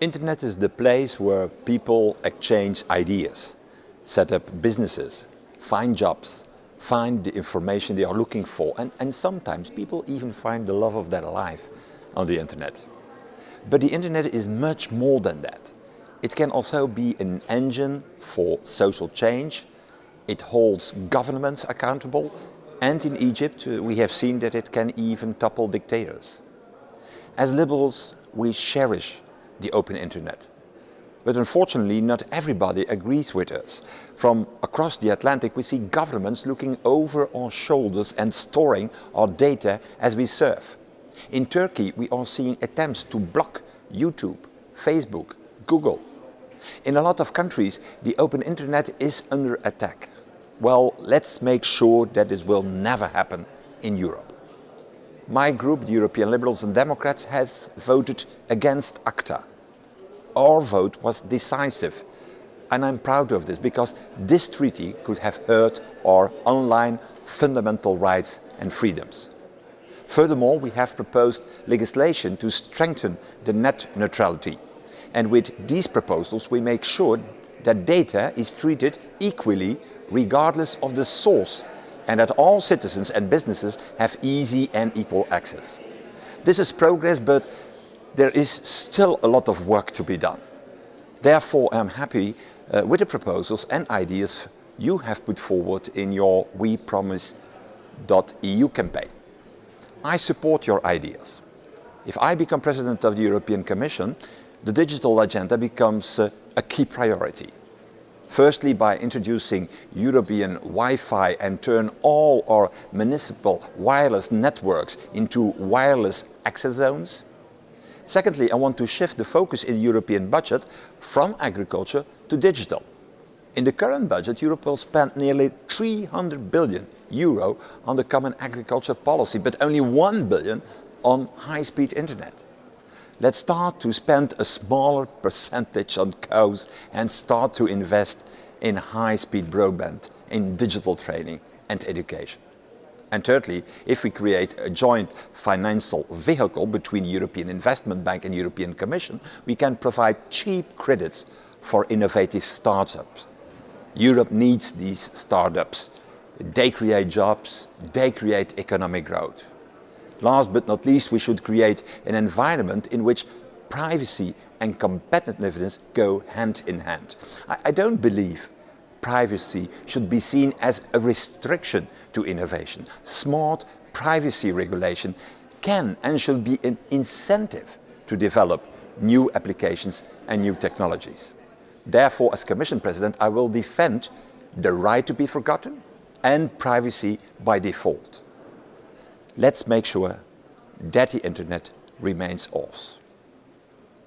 Internet is the place where people exchange ideas, set up businesses, find jobs, find the information they are looking for and, and sometimes people even find the love of their life on the internet. But the internet is much more than that. It can also be an engine for social change. It holds governments accountable and in Egypt uh, we have seen that it can even topple dictators. As liberals we cherish the open internet. But unfortunately not everybody agrees with us. From across the Atlantic we see governments looking over our shoulders and storing our data as we surf. In Turkey we are seeing attempts to block YouTube, Facebook, Google. In a lot of countries the open internet is under attack. Well, let's make sure that this will never happen in Europe. My group, the European Liberals and Democrats, has voted against ACTA. Our vote was decisive and I'm proud of this because this treaty could have hurt our online fundamental rights and freedoms. Furthermore, we have proposed legislation to strengthen the net neutrality. And with these proposals we make sure that data is treated equally regardless of the source and that all citizens and businesses have easy and equal access. This is progress but there is still a lot of work to be done. Therefore I am happy uh, with the proposals and ideas you have put forward in your We Promise.eu campaign. I support your ideas. If I become President of the European Commission, the digital agenda becomes uh, a key priority. Firstly by introducing European Wi-Fi and turn all our municipal wireless networks into wireless access zones. Secondly, I want to shift the focus in the European budget from agriculture to digital. In the current budget, Europe will spend nearly 300 billion euro on the common agriculture policy, but only 1 billion on high-speed internet. Let's start to spend a smaller percentage on cows and start to invest in high-speed broadband, in digital training and education. And thirdly, if we create a joint financial vehicle between European Investment Bank and European Commission, we can provide cheap credits for innovative startups. Europe needs these startups. They create jobs, they create economic growth. Last but not least, we should create an environment in which privacy and competitiveness go hand in hand. I, I don't believe privacy should be seen as a restriction to innovation. Smart privacy regulation can and should be an incentive to develop new applications and new technologies. Therefore, as Commission President, I will defend the right to be forgotten and privacy by default let's make sure that the internet remains ours.